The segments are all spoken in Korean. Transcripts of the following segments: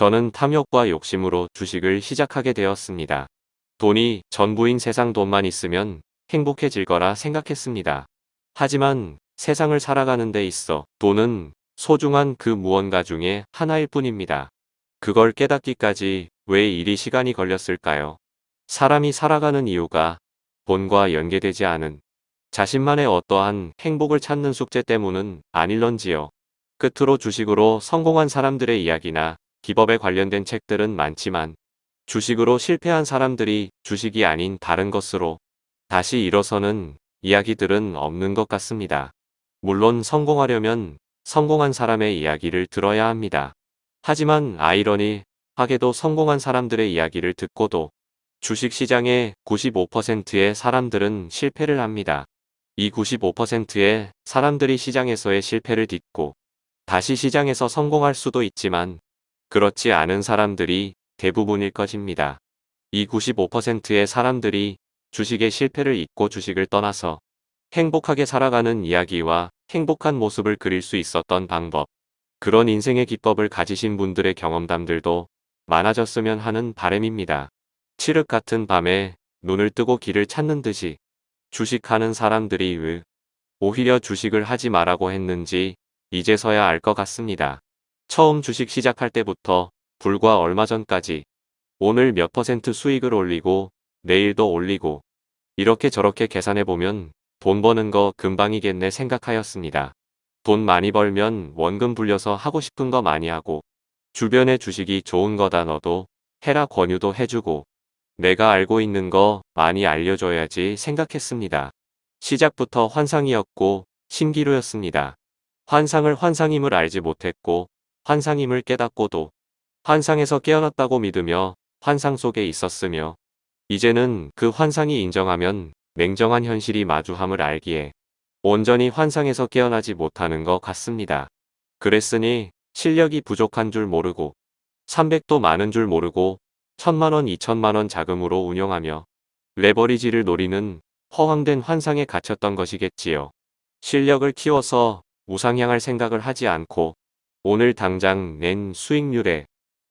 저는 탐욕과 욕심으로 주식을 시작하게 되었습니다. 돈이 전부인 세상 돈만 있으면 행복해질 거라 생각했습니다. 하지만 세상을 살아가는 데 있어 돈은 소중한 그 무언가 중에 하나일 뿐입니다. 그걸 깨닫기까지 왜 이리 시간이 걸렸을까요? 사람이 살아가는 이유가 돈과 연계되지 않은 자신만의 어떠한 행복을 찾는 숙제 때문은 아닐런지요. 끝으로 주식으로 성공한 사람들의 이야기나 기법에 관련된 책들은 많지만 주식으로 실패한 사람들이 주식이 아닌 다른 것으로 다시 일어서는 이야기들은 없는 것 같습니다. 물론 성공하려면 성공한 사람의 이야기를 들어야 합니다. 하지만 아이러니 하게도 성공한 사람들의 이야기를 듣고도 주식시장의 95%의 사람들은 실패를 합니다. 이 95%의 사람들이 시장에서의 실패를 딛고 다시 시장에서 성공할 수도 있지만 그렇지 않은 사람들이 대부분일 것입니다. 이 95%의 사람들이 주식의 실패를 잊고 주식을 떠나서 행복하게 살아가는 이야기와 행복한 모습을 그릴 수 있었던 방법, 그런 인생의 기법을 가지신 분들의 경험담들도 많아졌으면 하는 바램입니다. 칠흑 같은 밤에 눈을 뜨고 길을 찾는 듯이 주식하는 사람들이 왜 오히려 주식을 하지 말라고 했는지 이제서야 알 것 같습니다. 처음 주식 시작할 때부터 불과 얼마 전까지 오늘 몇 퍼센트 수익을 올리고 내일도 올리고 이렇게 저렇게 계산해보면 돈 버는 거 금방이겠네 생각하였습니다. 돈 많이 벌면 원금 불려서 하고 싶은 거 많이 하고 주변에 주식이 좋은 거다 너도 해라 권유도 해주고 내가 알고 있는 거 많이 알려줘야지 생각했습니다. 시작부터 환상이었고 신기루였습니다. 환상을 환상임을 알지 못했고 환상임을 깨닫고도 환상에서 깨어났다고 믿으며 환상 속에 있었으며 이제는 그 환상이 인정하면 냉정한 현실이 마주함을 알기에 온전히 환상에서 깨어나지 못하는 것 같습니다. 그랬으니 실력이 부족한 줄 모르고 300도 많은 줄 모르고 천만원 2천만원 자금으로 운영하며 레버리지를 노리는 허황된 환상에 갇혔던 것이겠지요. 실력을 키워서 우상향할 생각을 하지 않고 오늘 당장 낸 수익률에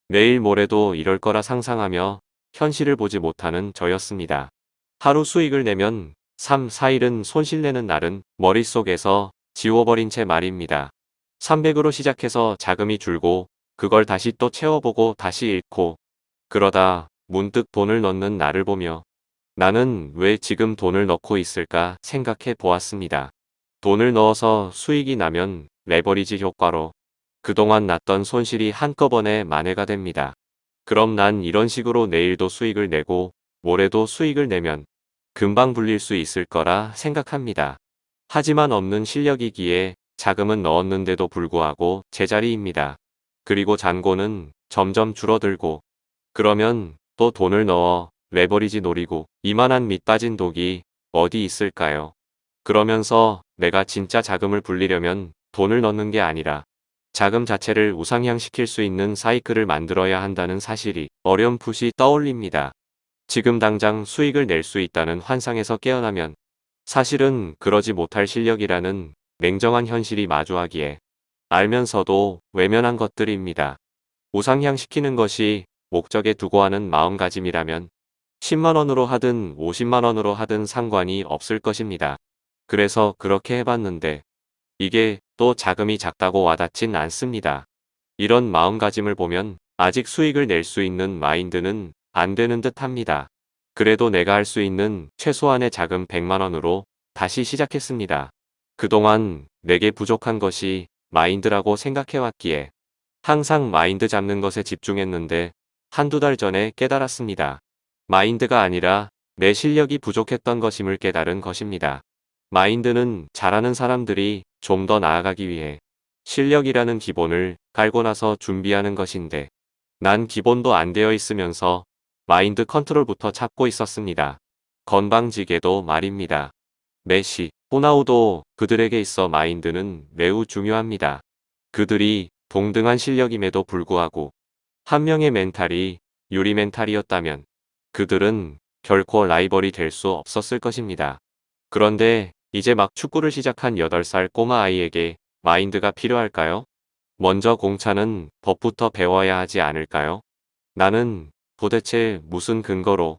내일 모레도 이럴 거라 상상하며 현실을 보지 못하는 저였습니다. 하루 수익을 내면 3, 4일은 손실내는 날은 머릿속에서 지워버린 채 말입니다. 300으로 시작해서 자금이 줄고 그걸 다시 또 채워보고 다시 잃고 그러다 문득 돈을 넣는 나를 보며 나는 왜 지금 돈을 넣고 있을까 생각해 보았습니다. 돈을 넣어서 수익이 나면 레버리지 효과로 그동안 났던 손실이 한꺼번에 만회가 됩니다. 그럼 난 이런 식으로 내일도 수익을 내고 모레도 수익을 내면 금방 불릴 수 있을 거라 생각합니다. 하지만 없는 실력이기에 자금은 넣었는데도 불구하고 제자리입니다. 그리고 잔고는 점점 줄어들고 그러면 또 돈을 넣어 레버리지 노리고 이만한 밑 빠진 독이 어디 있을까요? 그러면서 내가 진짜 자금을 불리려면 돈을 넣는 게 아니라 자금 자체를 우상향시킬 수 있는 사이클을 만들어야 한다는 사실이 어렴풋이 떠올립니다. 지금 당장 수익을 낼 수 있다는 환상에서 깨어나면 사실은 그러지 못할 실력이라는 냉정한 현실이 마주하기에 알면서도 외면한 것들입니다. 우상향시키는 것이 목적에 두고 하는 마음가짐이라면 10만원으로 하든 50만원으로 하든 상관이 없을 것입니다. 그래서 그렇게 해봤는데 이게 또 자금이 작다고 와닿진 않습니다. 이런 마음가짐을 보면 아직 수익을 낼 수 있는 마인드는 안 되는 듯 합니다. 그래도 내가 할 수 있는 최소한의 자금 100만원으로 다시 시작했습니다. 그동안 내게 부족한 것이 마인드라고 생각해왔기에 항상 마인드 잡는 것에 집중했는데 한두 달 전에 깨달았습니다. 마인드가 아니라 내 실력이 부족했던 것임을 깨달은 것입니다. 마인드는 잘하는 사람들이 좀 더 나아가기 위해 실력이라는 기본을 깔고 나서 준비하는 것인데 난 기본도 안 되어 있으면서 마인드 컨트롤부터 찾고 있었습니다. 건방지게도 말입니다. 메시, 호나우도 그들에게 있어 마인드는 매우 중요합니다. 그들이 동등한 실력임에도 불구하고 한 명의 멘탈이 유리 멘탈이었다면 그들은 결코 라이벌이 될 수 없었을 것입니다. 그런데 이제 막 축구를 시작한 8살 꼬마 아이에게 마인드가 필요할까요? 먼저 공차는 법부터 배워야 하지 않을까요? 나는 도대체 무슨 근거로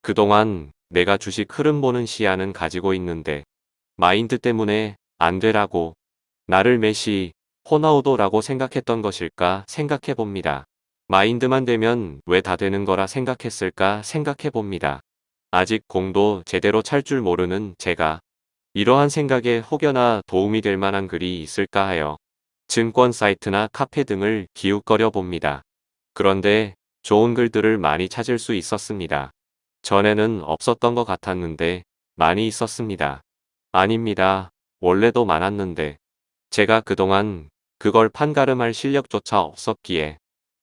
그동안 내가 주식 흐름 보는 시야는 가지고 있는데 마인드 때문에 안 되라고 나를 메시, 호나우도라고 생각했던 것일까 생각해 봅니다. 마인드만 되면 왜 다 되는 거라 생각했을까 생각해 봅니다. 아직 공도 제대로 찰 줄 모르는 제가 이러한 생각에 혹여나 도움이 될 만한 글이 있을까 하여 증권 사이트나 카페 등을 기웃거려 봅니다. 그런데 좋은 글들을 많이 찾을 수 있었습니다. 전에는 없었던 것 같았는데 많이 있었습니다. 아닙니다. 원래도 많았는데 제가 그동안 그걸 판가름할 실력조차 없었기에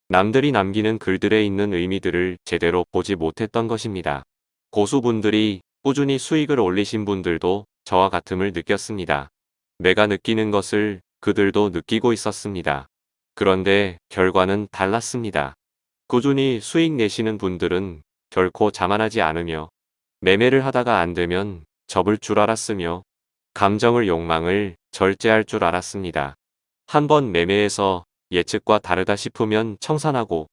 남들이 남기는 글들에 있는 의미들을 제대로 보지 못했던 것입니다. 고수분들이 꾸준히 수익을 올리신 분들도 저와 같음을 느꼈습니다. 내가 느끼는 것을 그들도 느끼고 있었습니다. 그런데 결과는 달랐습니다. 꾸준히 수익 내시는 분들은 결코 자만하지 않으며 매매를 하다가 안 되면 접을 줄 알았으며 감정을 욕망을 절제할 줄 알았습니다. 한 번 매매해서 예측과 다르다 싶으면 청산하고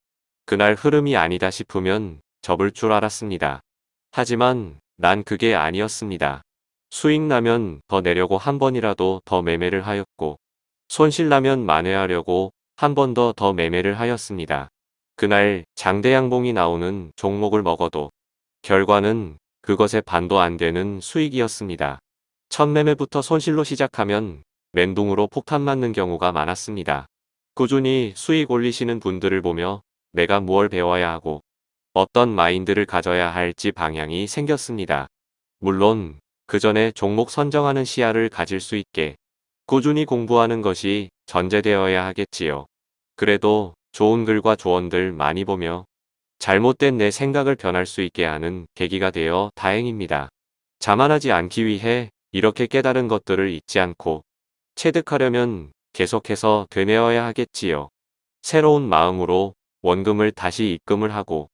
그날 흐름이 아니다 싶으면 접을 줄 알았습니다. 하지만 난 그게 아니었습니다. 수익 나면 더 내려고 한 번이라도 더 매매를 하였고 손실 나면 만회하려고 한 번 더더 매매를 하였습니다. 그날 장대 양봉이 나오는 종목을 먹어도 결과는 그것에 반도 안 되는 수익이었습니다. 첫 매매부터 손실로 시작하면 멘붕으로 폭탄 맞는 경우가 많았습니다. 꾸준히 수익 올리시는 분들을 보며 내가 무얼 배워야 하고 어떤 마인드를 가져야 할지 방향이 생겼습니다. 물론 그 전에 종목 선정하는 시야를 가질 수 있게 꾸준히 공부하는 것이 전제되어야 하겠지요. 그래도 좋은 글과 조언들 많이 보며 잘못된 내 생각을 변할 수 있게 하는 계기가 되어 다행입니다. 자만하지 않기 위해 이렇게 깨달은 것들을 잊지 않고 체득하려면 계속해서 되뇌어야 하겠지요. 새로운 마음으로 원금을 다시 입금을 하고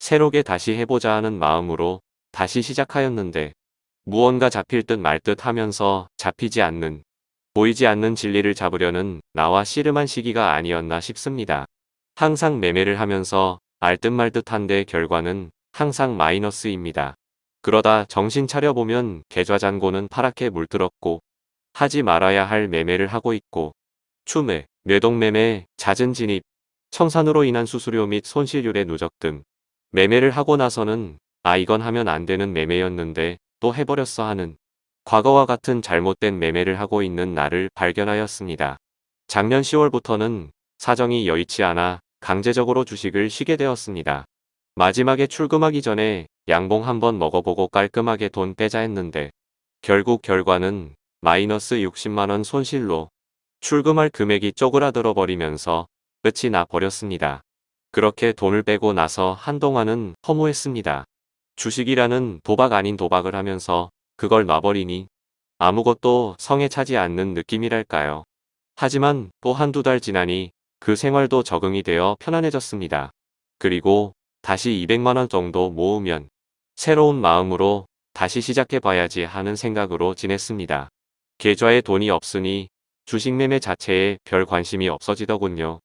새롭게 다시 해보자 하는 마음으로 다시 시작하였는데 무언가 잡힐 듯 말 듯 하면서 잡히지 않는 보이지 않는 진리를 잡으려는 나와 씨름한 시기가 아니었나 싶습니다. 항상 매매를 하면서 알 듯 말 듯한데 결과는 항상 마이너스입니다. 그러다 정신 차려보면 계좌잔고는 파랗게 물들었고 하지 말아야 할 매매를 하고 있고 추매, 뇌동매매, 잦은 진입, 청산으로 인한 수수료 및 손실률의 누적 등 매매를 하고 나서는 아 이건 하면 안 되는 매매였는데 또 해버렸어 하는 과거와 같은 잘못된 매매를 하고 있는 나를 발견하였습니다. 작년 10월부터는 사정이 여의치 않아 강제적으로 주식을 쉬게 되었습니다. 마지막에 출금하기 전에 양봉 한번 먹어보고 깔끔하게 돈 빼자 했는데 결국 결과는 마이너스 60만원 손실로 출금할 금액이 쪼그라들어 버리면서 끝이 나 버렸습니다. 그렇게 돈을 빼고 나서 한동안은 허무했습니다. 주식이라는 도박 아닌 도박을 하면서 그걸 놔버리니 아무것도 성에 차지 않는 느낌이랄까요. 하지만 또 한두 달 지나니 그 생활도 적응이 되어 편안해졌습니다. 그리고 다시 200만원 정도 모으면 새로운 마음으로 다시 시작해봐야지 하는 생각으로 지냈습니다. 계좌에 돈이 없으니 주식 매매 자체에 별 관심이 없어지더군요.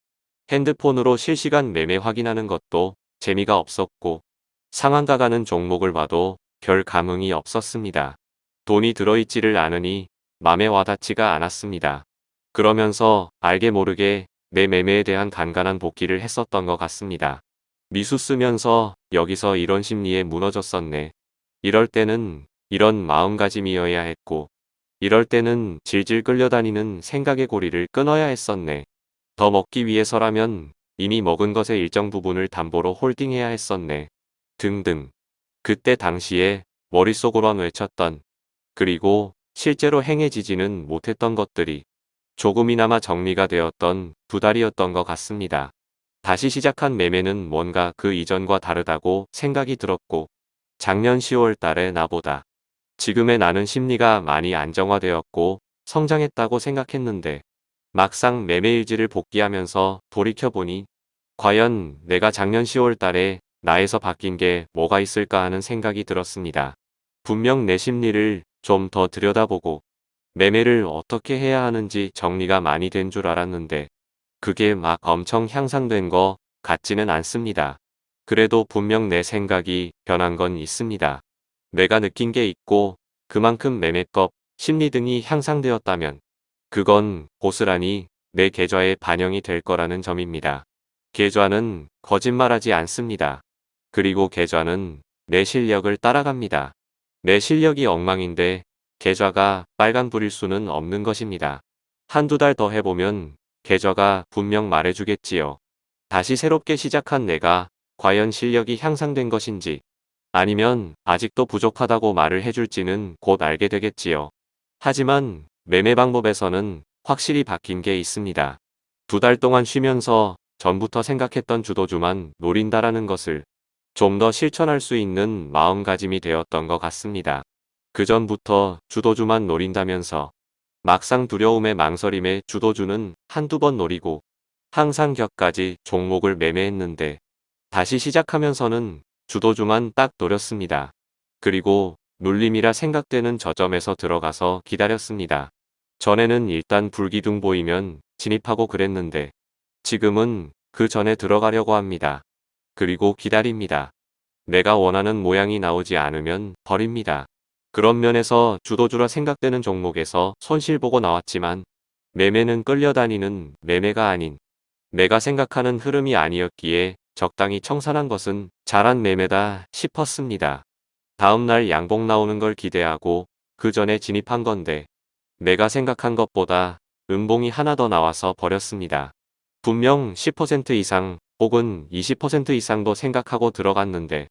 핸드폰으로 실시간 매매 확인하는 것도 재미가 없었고 상한가 가는 종목을 봐도 별 감흥이 없었습니다. 돈이 들어있지를 않으니 맘에 와닿지가 않았습니다. 그러면서 알게 모르게 내 매매에 대한 간간한 복귀를 했었던 것 같습니다. 미수 쓰면서 여기서 이런 심리에 무너졌었네. 이럴 때는 이런 마음가짐이어야 했고 이럴 때는 질질 끌려다니는 생각의 고리를 끊어야 했었네. 더 먹기 위해서라면 이미 먹은 것의 일정 부분을 담보로 홀딩해야 했었네. 등등. 그때 당시에 머릿속으로만 외쳤던 그리고 실제로 행해지지는 못했던 것들이 조금이나마 정리가 되었던 두 달이었던 것 같습니다. 다시 시작한 매매는 뭔가 그 이전과 다르다고 생각이 들었고 작년 10월 달에 나보다 지금의 나는 심리가 많이 안정화되었고 성장했다고 생각했는데 막상 매매일지를 복귀하면서 돌이켜보니 과연 내가 작년 10월 달에 나에서 바뀐 게 뭐가 있을까 하는 생각이 들었습니다. 분명 내 심리를 좀 더 들여다보고 매매를 어떻게 해야 하는지 정리가 많이 된 줄 알았는데 그게 막 엄청 향상된 거 같지는 않습니다. 그래도 분명 내 생각이 변한 건 있습니다. 내가 느낀 게 있고 그만큼 매매법, 심리 등이 향상되었다면 그건 고스란히 내 계좌에 반영이 될 거라는 점입니다. 계좌는 거짓말하지 않습니다. 그리고 계좌는 내 실력을 따라갑니다. 내 실력이 엉망인데 계좌가 빨간불일 수는 없는 것입니다. 한두 달 더 해보면 계좌가 분명 말해주겠지요. 다시 새롭게 시작한 내가 과연 실력이 향상된 것인지 아니면 아직도 부족하다고 말을 해줄지는 곧 알게 되겠지요. 하지만 매매 방법에서는 확실히 바뀐 게 있습니다. 두 달 동안 쉬면서 전부터 생각했던 주도주만 노린다라는 것을 좀 더 실천할 수 있는 마음가짐이 되었던 것 같습니다. 그 전부터 주도주만 노린다면서 막상 두려움에 망설임에 주도주는 한두 번 노리고 항상 격까지 종목을 매매했는데 다시 시작하면서는 주도주만 딱 노렸습니다. 그리고 눌림이라 생각되는 저점에서 들어가서 기다렸습니다. 전에는 일단 불기둥 보이면 진입하고 그랬는데 지금은 그 전에 들어가려고 합니다. 그리고 기다립니다. 내가 원하는 모양이 나오지 않으면 버립니다. 그런 면에서 주도주라 생각되는 종목에서 손실 보고 나왔지만 매매는 끌려다니는 매매가 아닌 내가 생각하는 흐름이 아니었기에 적당히 청산한 것은 잘한 매매다 싶었습니다. 다음날 양봉 나오는 걸 기대하고 그 전에 진입한 건데 내가 생각한 것보다 음봉이 하나 더 나와서 버렸습니다. 분명 10% 이상 혹은 20% 이상도 생각하고 들어갔는데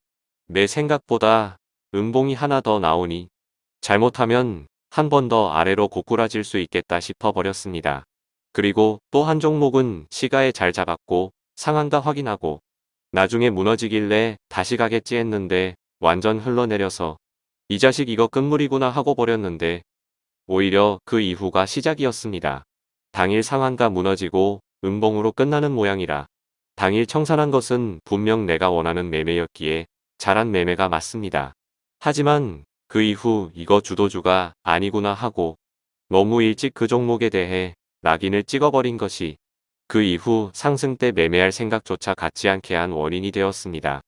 내 생각보다 음봉이 하나 더 나오니 잘못하면 한 번 더 아래로 고꾸라질 수 있겠다 싶어 버렸습니다. 그리고 또 한 종목은 시가에 잘 잡았고 상한가 확인하고 나중에 무너지길래 다시 가겠지 했는데 완전 흘러내려서 이 자식 이거 끝물이구나 하고 버렸는데 오히려 그 이후가 시작이었습니다. 당일 상한가 무너지고 음봉으로 끝나는 모양이라 당일 청산한 것은 분명 내가 원하는 매매였기에 잘한 매매가 맞습니다. 하지만 그 이후 이거 주도주가 아니구나 하고 너무 일찍 그 종목에 대해 낙인을 찍어버린 것이 그 이후 상승 때 매매할 생각조차 갖지 않게 한 원인이 되었습니다.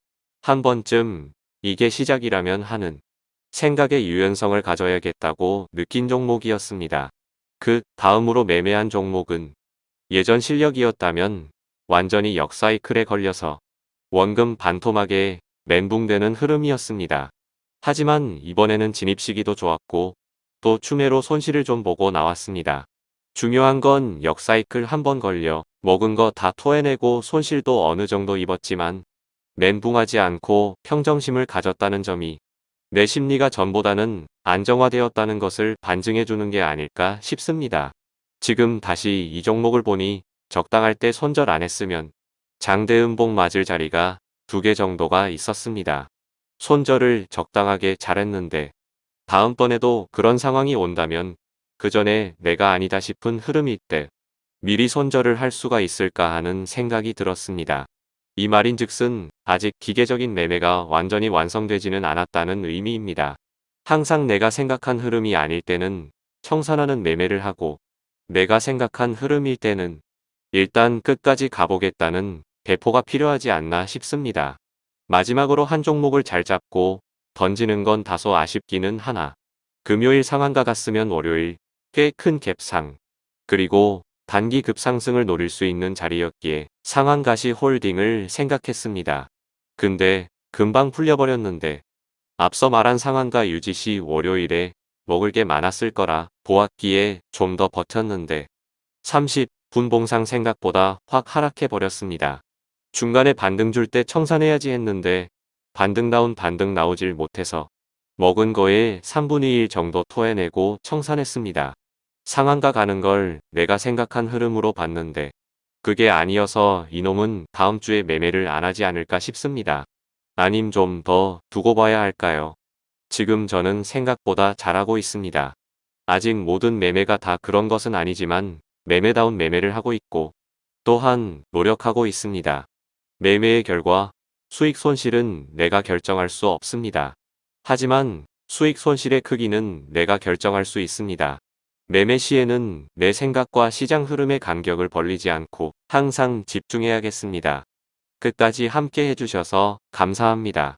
한 번쯤 이게 시작이라면 하는 생각의 유연성을 가져야겠다고 느낀 종목이었습니다. 그 다음으로 매매한 종목은 예전 실력이었다면 완전히 역사이클에 걸려서 원금 반토막에 멘붕되는 흐름이었습니다. 하지만 이번에는 진입 시기도 좋았고 또 추매로 손실을 좀 보고 나왔습니다. 중요한 건 역사이클 한 번 걸려 먹은 거 다 토해내고 손실도 어느 정도 입었지만 멘붕하지 않고 평정심을 가졌다는 점이 내 심리가 전보다는 안정화되었다는 것을 반증해 주는 게 아닐까 싶습니다. 지금 다시 이 종목을 보니 적당할 때 손절 안 했으면 장대음봉 맞을 자리가 두 개 정도가 있었습니다. 손절을 적당하게 잘했는데 다음번에도 그런 상황이 온다면 그 전에 내가 아니다 싶은 흐름이 있대 미리 손절을 할 수가 있을까 하는 생각이 들었습니다. 이 말인 즉슨 아직 기계적인 매매가 완전히 완성되지는 않았다는 의미입니다. 항상 내가 생각한 흐름이 아닐 때는 청산하는 매매를 하고 내가 생각한 흐름일 때는 일단 끝까지 가보겠다는 배포가 필요하지 않나 싶습니다. 마지막으로 한 종목을 잘 잡고 던지는 건 다소 아쉽기는 하나 금요일 상한가 갔으면 월요일 꽤 큰 갭상 그리고 단기 급상승을 노릴 수 있는 자리였기에 상한가시 홀딩을 생각했습니다. 근데 금방 풀려버렸는데 앞서 말한 상한가 유지 시 월요일에 먹을 게 많았을 거라 보았기에 좀 더 버텼는데 30 분 봉상 생각보다 확 하락해버렸습니다. 중간에 반등 줄 때 청산해야지 했는데 반등다운 반등 나오질 못해서 먹은 거에 3분의 1 정도 토해내고 청산했습니다. 상한가 가는 걸 내가 생각한 흐름으로 봤는데 그게 아니어서 이놈은 다음 주에 매매를 안 하지 않을까 싶습니다. 아님 좀 더 두고 봐야 할까요? 지금 저는 생각보다 잘하고 있습니다. 아직 모든 매매가 다 그런 것은 아니지만 매매다운 매매를 하고 있고 또한 노력하고 있습니다. 매매의 결과 수익 손실은 내가 결정할 수 없습니다. 하지만 수익 손실의 크기는 내가 결정할 수 있습니다. 매매 시에는 내 생각과 시장 흐름의 간격을 벌리지 않고 항상 집중해야겠습니다. 끝까지 함께 해주셔서 감사합니다.